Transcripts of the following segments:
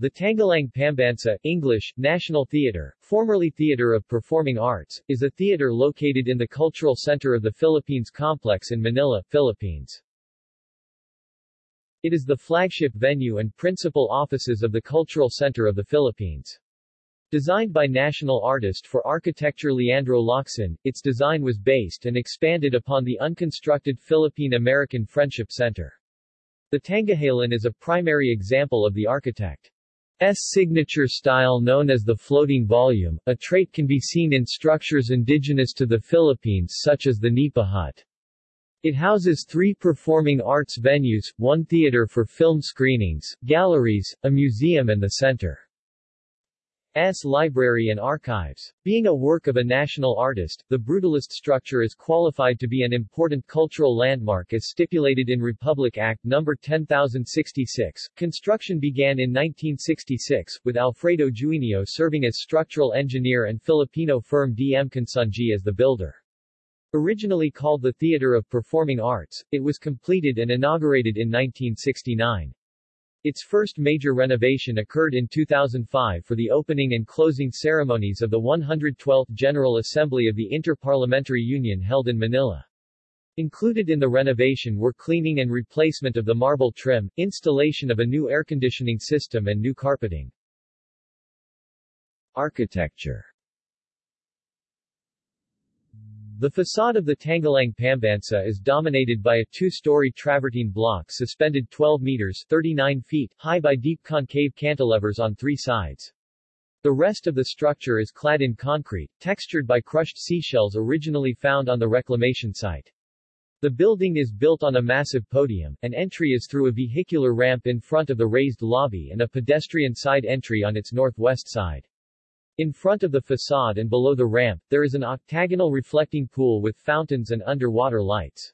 The Tanghalang Pambansa, English, National Theatre, formerly Theatre of Performing Arts, is a theatre located in the Cultural Center of the Philippines Complex in Manila, Philippines. It is the flagship venue and principal offices of the Cultural Center of the Philippines. Designed by national artist for architecture Leandro Locsin, its design was based and expanded upon the unconstructed Philippine-American Friendship Center. The Tanghalan is a primary example of the architect's signature style known as the floating volume, a trait can be seen in structures indigenous to the Philippines such as the Nipa hut. It houses three performing arts venues, one theater for film screenings, galleries, a museum and the center. S. Library and Archives. Being a work of a national artist, the brutalist structure is qualified to be an important cultural landmark as stipulated in Republic Act No. 10066. Construction began in 1966, with Alfredo Juinio serving as structural engineer and Filipino firm DM Consunji as the builder. Originally called the Theater of Performing Arts, it was completed and inaugurated in 1969. Its first major renovation occurred in 2005 for the opening and closing ceremonies of the 112th General Assembly of the Inter-Parliamentary Union held in Manila. Included in the renovation were cleaning and replacement of the marble trim, installation of a new air conditioning system and new carpeting. Architecture the facade of the Tanghalang Pambansa is dominated by a two-story travertine block suspended 12 meters 39 feet high by deep concave cantilevers on three sides. The rest of the structure is clad in concrete, textured by crushed seashells originally found on the reclamation site. The building is built on a massive podium, an entry is through a vehicular ramp in front of the raised lobby and a pedestrian side entry on its northwest side. In front of the facade and below the ramp, there is an octagonal reflecting pool with fountains and underwater lights.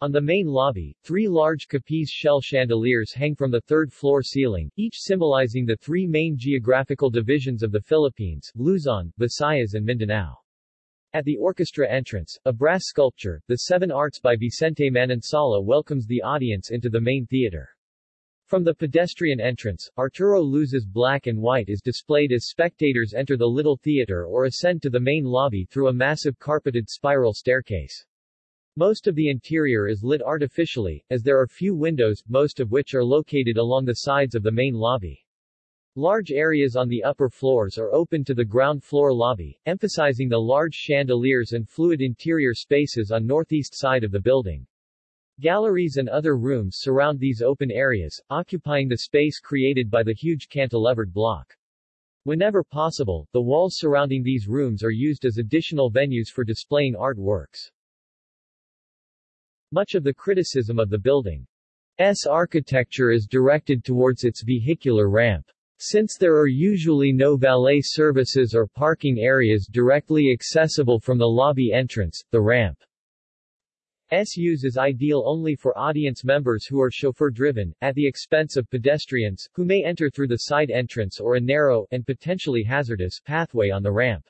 On the main lobby, three large Capiz shell chandeliers hang from the third-floor ceiling, each symbolizing the three main geographical divisions of the Philippines, Luzon, Visayas and Mindanao. At the orchestra entrance, a brass sculpture, The Seven Arts by Vicente Manansala welcomes the audience into the main theater. From the pedestrian entrance, Arturo Luz's black and white is displayed as spectators enter the Little Theater or ascend to the main lobby through a massive carpeted spiral staircase. Most of the interior is lit artificially, as there are few windows, most of which are located along the sides of the main lobby. Large areas on the upper floors are open to the ground floor lobby, emphasizing the large chandeliers and fluid interior spaces on northeast side of the building. Galleries and other rooms surround these open areas, occupying the space created by the huge cantilevered block. Whenever possible, the walls surrounding these rooms are used as additional venues for displaying artworks. Much of the criticism of the building's architecture is directed towards its vehicular ramp. Since there are usually no valet services or parking areas directly accessible from the lobby entrance, the ramp S use is ideal only for audience members who are chauffeur-driven, at the expense of pedestrians, who may enter through the side entrance or a narrow, and potentially hazardous, pathway on the ramp.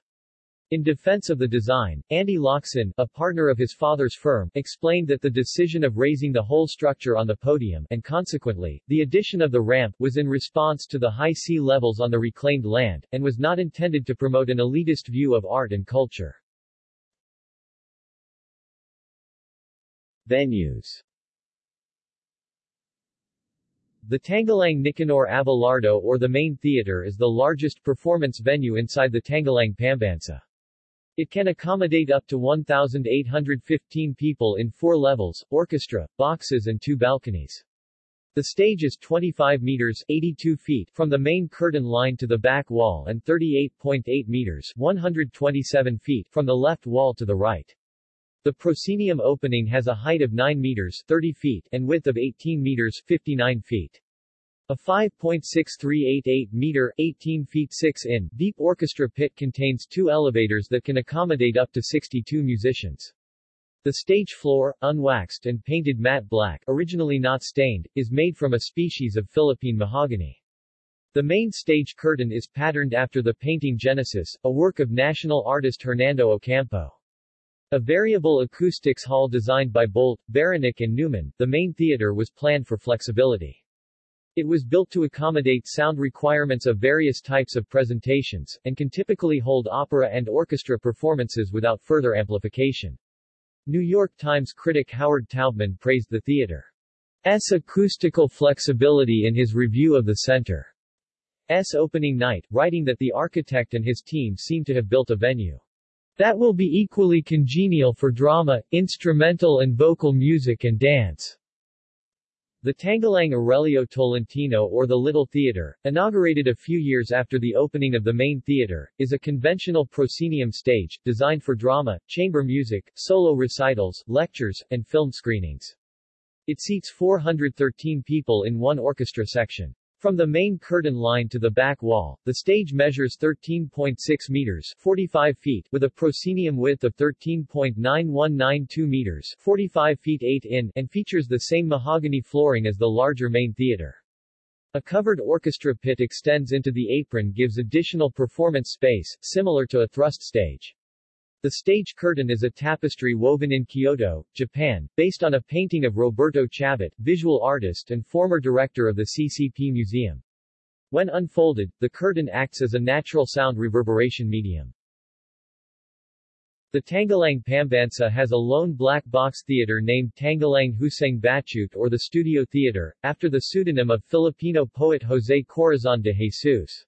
In defense of the design, Andy Locsin, a partner of his father's firm, explained that the decision of raising the whole structure on the podium, and consequently, the addition of the ramp, was in response to the high sea levels on the reclaimed land, and was not intended to promote an elitist view of art and culture. Venues The Tanghalang Nicanor Abelardo or the Main Theater is the largest performance venue inside the Tanghalang Pambansa. It can accommodate up to 1,815 people in four levels, orchestra, boxes and two balconies. The stage is 25 meters 82 feet from the main curtain line to the back wall and 38.8 meters 127 feet from the left wall to the right. The proscenium opening has a height of 9 meters 30 feet and width of 18 meters 59 feet. A 5.6388 meter 18 feet 6 in deep orchestra pit contains two elevators that can accommodate up to 62 musicians. The stage floor, unwaxed and painted matte black, originally not stained, is made from a species of Philippine mahogany. The main stage curtain is patterned after the painting Genesis, a work of national artist Hernando Ocampo. A variable acoustics hall designed by Bolt, Beranek and Newman, the main theater was planned for flexibility. It was built to accommodate sound requirements of various types of presentations, and can typically hold opera and orchestra performances without further amplification. New York Times critic Howard Taubman praised the theater's acoustical flexibility in his review of the center's opening night, writing that the architect and his team seem to have built a venue that will be equally congenial for drama, instrumental and vocal music and dance. The Tanghalang Aurelio Tolentino or the Little Theater, inaugurated a few years after the opening of the main theater, is a conventional proscenium stage, designed for drama, chamber music, solo recitals, lectures, and film screenings. It seats 413 people in one orchestra section. From the main curtain line to the back wall, the stage measures 13.6 meters 45 feet with a proscenium width of 13.9192 meters 45 feet 8 in and features the same mahogany flooring as the larger main theater. A covered orchestra pit extends into the apron gives additional performance space, similar to a thrust stage. The stage curtain is a tapestry woven in Kyoto, Japan, based on a painting of Roberto Chabet, visual artist and former director of the CCP Museum. When unfolded, the curtain acts as a natural sound reverberation medium. The Tanghalang Pambansa has a lone black box theater named Tanghalang Huseng Batut or the Studio Theater, after the pseudonym of Filipino poet José Corazon de Jesus.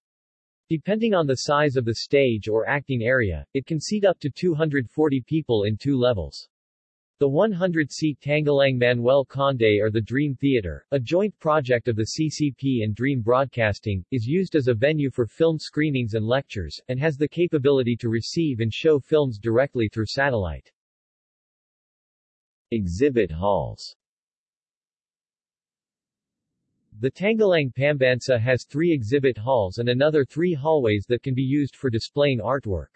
Depending on the size of the stage or acting area, it can seat up to 240 people in two levels. The 100-seat Tanghalang Manuel Conde or the Dream Theater, a joint project of the CCP and Dream Broadcasting, is used as a venue for film screenings and lectures, and has the capability to receive and show films directly through satellite. Exhibit halls the Tanghalang Pambansa has three exhibit halls and another three hallways that can be used for displaying artwork.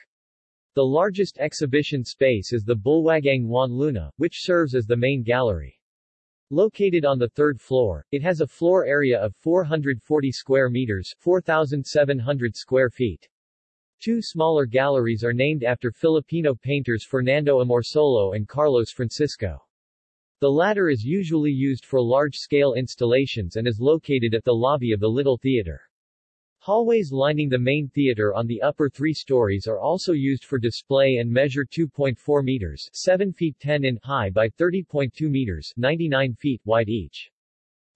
The largest exhibition space is the Bulwagang Juan Luna, which serves as the main gallery. Located on the third floor, it has a floor area of 440 square meters 4,700 square feet. Two smaller galleries are named after Filipino painters Fernando Amorsolo and Carlos Francisco. The latter is usually used for large-scale installations and is located at the lobby of the Little Theater. Hallways lining the main theater on the upper three stories are also used for display and measure 2.4 meters 7 feet 10 in high by 30.2 meters 99 feet wide each.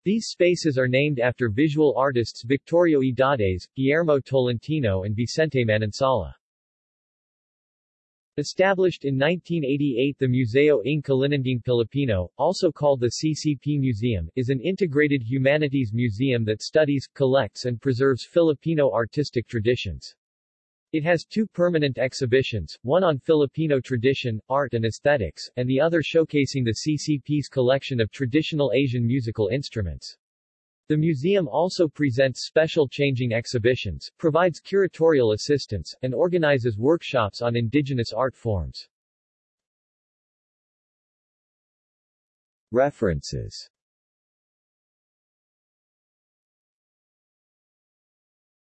These spaces are named after visual artists Victorio Edades, Guillermo Tolentino and Vicente Manansala. Established in 1988 the Museo ng Kalinangang Pilipino, also called the CCP Museum, is an integrated humanities museum that studies, collects and preserves Filipino artistic traditions. It has two permanent exhibitions, one on Filipino tradition, art and aesthetics, and the other showcasing the CCP's collection of traditional Asian musical instruments. The museum also presents special changing exhibitions, provides curatorial assistance, and organizes workshops on indigenous art forms. References